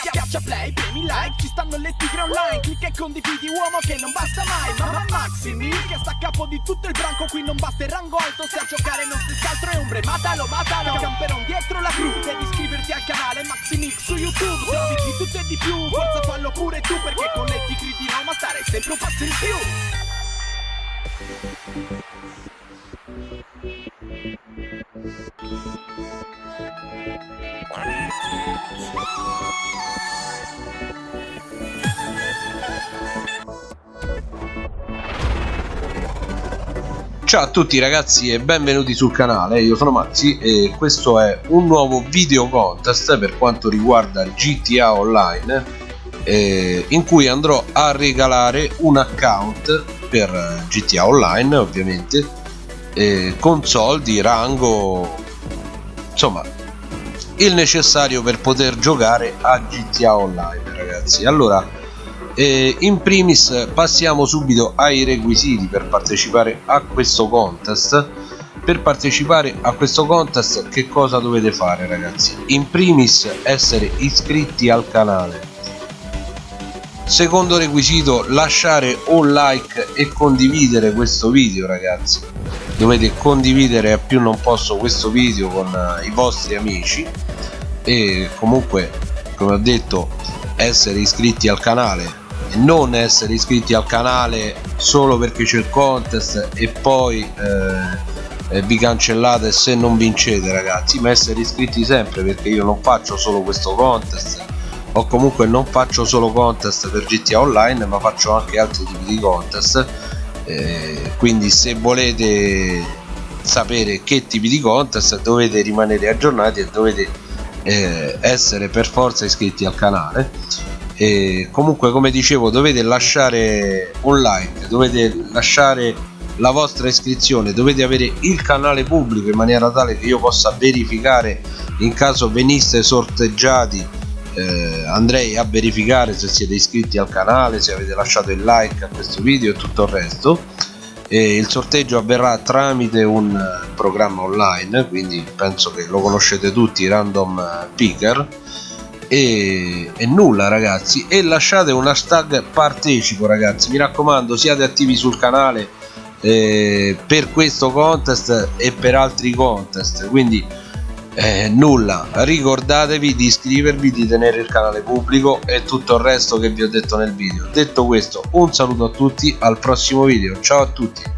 Schiaccia play, premi like, ci stanno le tigre online. Clicca e condividi uomo che non basta mai. Mamma Maximi che sta a capo di tutto il branco. Qui non basta il rango alto se a giocare non si altro è ombre. Matalo, matalo, camperon dietro la cru. Devi iscriverti al canale Maximix su YouTube. Se di tutto e di più, forza fallo pure tu Perché con le tigre di Roma stare sempre un passo in più Ciao a tutti ragazzi e benvenuti sul canale, io sono Maxi e questo è un nuovo video contest per quanto riguarda GTA Online eh, in cui andrò a regalare un account per GTA Online ovviamente eh, con soldi, rango, insomma il necessario per poter giocare a GTA Online ragazzi. Allora e in primis passiamo subito ai requisiti per partecipare a questo contest. Per partecipare a questo contest che cosa dovete fare ragazzi? In primis essere iscritti al canale. Secondo requisito lasciare un like e condividere questo video ragazzi dovete condividere a più non posso questo video con uh, i vostri amici. E comunque come ho detto essere iscritti al canale non essere iscritti al canale solo perché c'è il contest e poi eh, vi cancellate se non vincete ragazzi. Ma essere iscritti sempre perché io non faccio solo questo contest. O comunque non faccio solo contest per GTA Online ma faccio anche altri tipi di contest eh, quindi se volete sapere che tipi di contest dovete rimanere aggiornati e dovete eh, essere per forza iscritti al canale. E comunque come dicevo dovete lasciare un like dovete lasciare la vostra iscrizione dovete avere il canale pubblico in maniera tale che io possa verificare in caso veniste sorteggiati eh, andrei a verificare se siete iscritti al canale se avete lasciato il like a questo video e tutto il resto. E il sorteggio avverrà tramite un programma online quindi penso che lo conoscete tutti random picker. E, e, nulla ragazzi. E lasciate un hashtag partecipo ragazzi. Mi raccomando siate attivi sul canale eh, per questo contest e per altri contest. Quindi eh, nulla. Ricordatevi di iscrivervi di tenere il canale pubblico e tutto il resto che vi ho detto nel video. Detto questo un saluto a tutti al prossimo video. Ciao a tutti